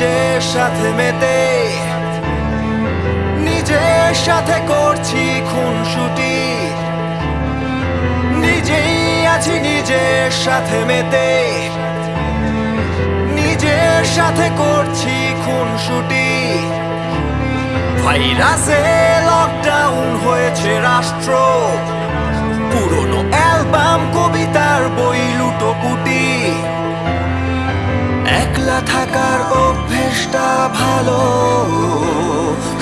সাথে মেতে, নিজের সাথে করছি খুনসুটি। নিজেই আছি নিজের সাথে মেতে, নিজের সাথে করছি খুনসুটি। ভাইরাসে লকডাউন হয়েছে রাষ্ট্র, পুরনো অ্যালবাম, কবিতার বই লুটোপুটি। একলা থাকার অভ্যেসটা ভালো।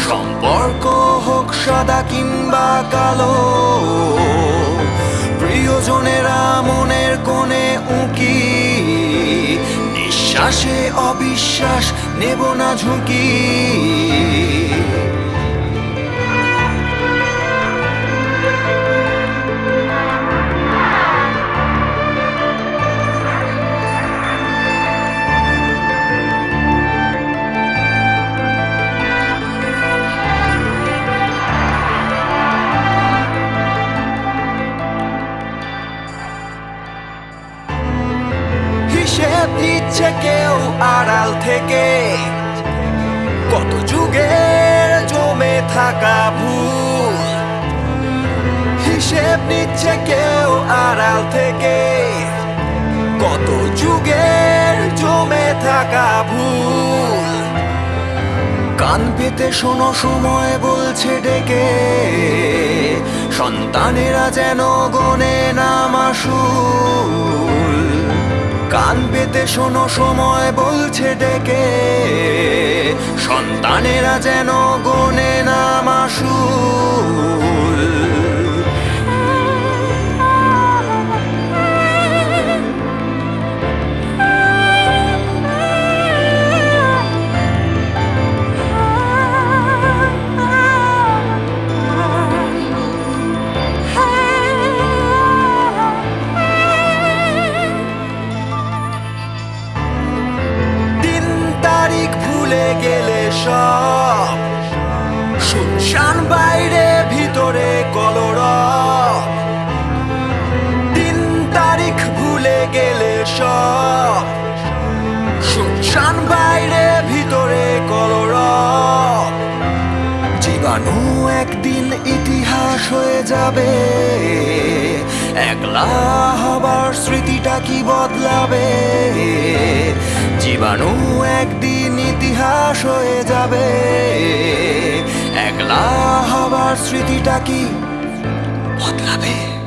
সম্পর্ক হোক সাদা কিংবা কালো, প্রিয়জনেরা মনের কোণে উঁকি, নিঃশ্বাসে অবিশ্বাস নেব না ঝুঁকি। নিচ্ছে কেউ আড়াল থেকে কত যুগের জমে থাকা ভুল। হিসেব নিচ্ছে কেউ আড়াল থেকে কত যুগের জমে থাকা ভুল। কান পেতে শোনো, সময় বলছে ডেকে। সন্তানেরা যেন গনে নামাশুল কান পেতে শোনো সময় বলছে ডেকে। সন্তানেরা যেন গনে নামাশুল শুনশান বাইরে, ভিতরে কলর দিন তারিখ ভুলে গেলে সব। শুনশান বাইরে, ভিতরে কলর জীবাণু একদিন ইতিহাস হয়ে যাবে। একলা হবার স্মৃতিটা কি বদলাবে? জীবাণু একদিন ইতিহাস হয়ে যাবে। আমার স্মৃতিটা কি? বদলাবে।